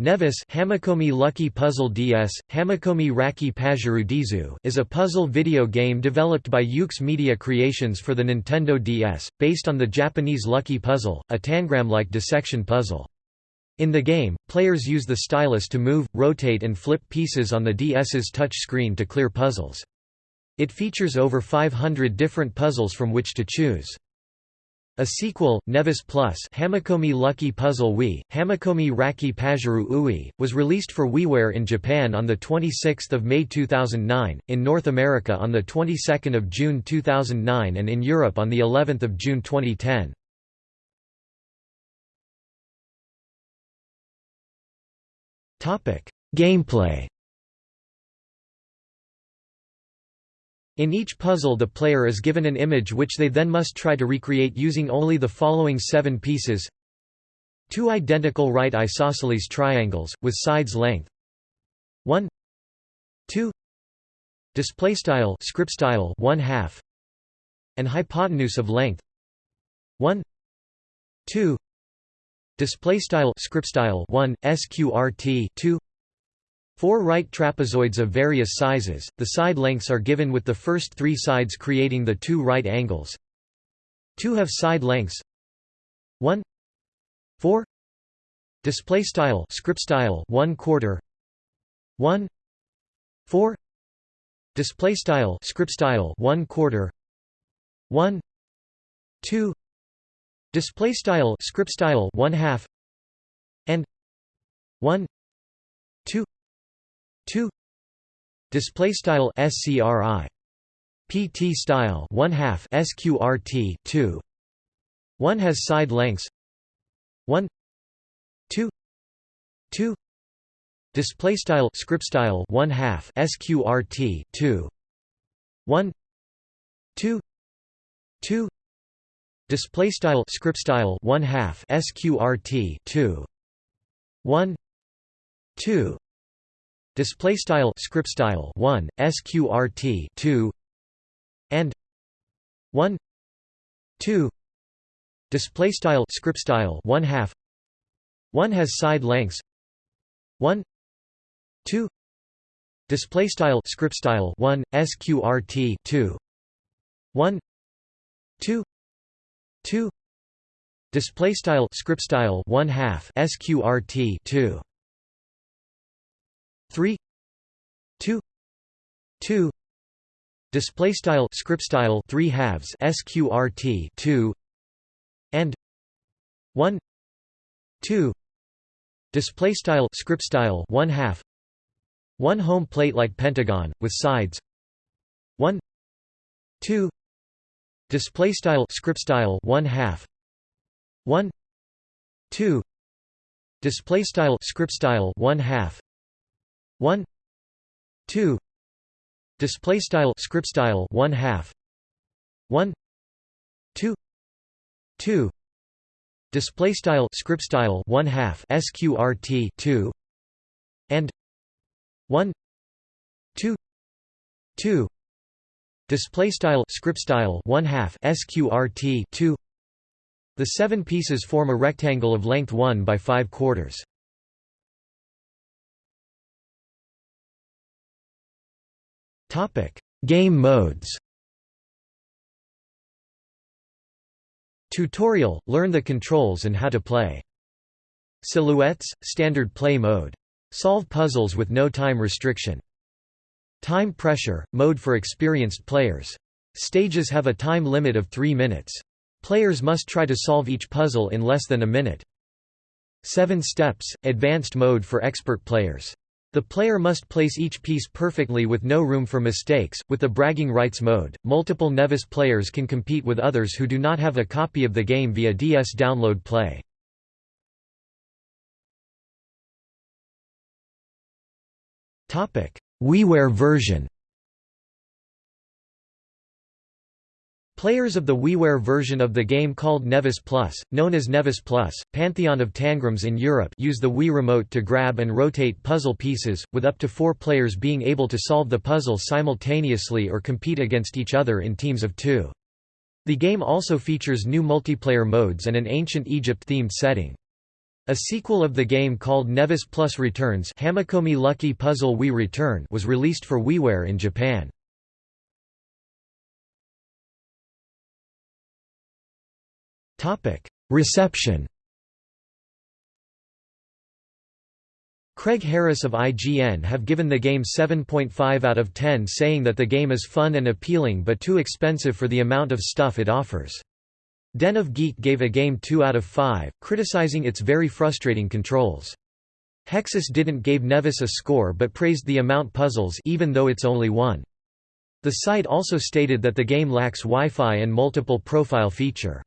Neves Hamekomi Lucky Puzzle DS, Hamekomi Raki Pajuru Dizu is a puzzle video game developed by Yuke's Media Creations for the Nintendo DS, based on the Japanese Lucky Puzzle, a tangram-like dissection puzzle. In the game, players use the stylus to move, rotate and flip pieces on the DS's touch screen to clear puzzles. It features over 500 different puzzles from which to choose. A sequel, Neves Plus Hamekomi Lucky Puzzle Wii, Hamekomi Raki Pajuru Ui, was released for WiiWare in Japan on 26 May 2009, in North America on the 22nd of June 2009 and in Europe on the 11th of June 2010. Gameplay In each puzzle the player is given an image which they then must try to recreate using only the following seven pieces. Two identical right isosceles triangles, with sides length. 1 2 display style script style 1 half. And hypotenuse of length. 1 2 display style script style 1 sqrt 2 Four right trapezoids of various sizes, the side lengths are given with the first three sides creating the two right angles. Two have side lengths. 1 4 display style script style 1 quarter. 1 4 display style script style 1 quarter. 1 2 display style script style 1 half. And. 1 2 2 display style scri pt style 1 half sqrt 2 1 has side lengths. 1 2 2 display style script style 1 half sqrt 2 1 2 2 display style script style 1 half sqrt 2 1 2 display style script style 1 sqrt 2 and 1 2 display style script style 1 half 1 has side lengths 1 2 display style script style 1 sqrt 2 1 2 2 display style script style 1 half sqrt 2 2 display style script style 3 halves sqrt 2 and 1 2 display style script style 1 half. One home plate like pentagon with sides. 1 2 display style script style 1 half. 1 2 display style script style 1 half. 1 2 display style script style 1 half. 1 2 2 display style script style 1 half sqrt 2 and. 1 2 2 display style script style 1 half sqrt 2 the seven pieces form a rectangle of length 1 by 5 quarters Topic: Game modes. Tutorial: Learn the controls and how to play. Silhouettes: Standard play mode. Solve puzzles with no time restriction. Time pressure: Mode for experienced players. Stages have a time limit of 3 minutes. Players must try to solve each puzzle in less than a minute. 7 steps: Advanced mode for expert players. The player must place each piece perfectly with no room for mistakes. With the bragging rights mode, multiple Neves players can compete with others who do not have a copy of the game via DS download play. WiiWare version. Players of the WiiWare version of the game called Neves Plus, known as Neves Plus, Pantheon of Tangrams in Europe use the Wii Remote to grab and rotate puzzle pieces, with up to four players being able to solve the puzzle simultaneously or compete against each other in teams of two. The game also features new multiplayer modes and an ancient Egypt-themed setting. A sequel of the game called Neves Plus Returns Hamekomi Lucky Puzzle Wii Return was released for WiiWare in Japan. Reception Craig Harris of IGN have given the game 7.5 out of 10 saying that the game is fun and appealing but too expensive for the amount of stuff it offers. Den of Geek gave a game 2 out of 5, criticizing its very frustrating controls. Hexus didn't gave Neves a score but praised the amount puzzles even though it's only one. The site also stated that the game lacks Wi-Fi and multiple profile feature.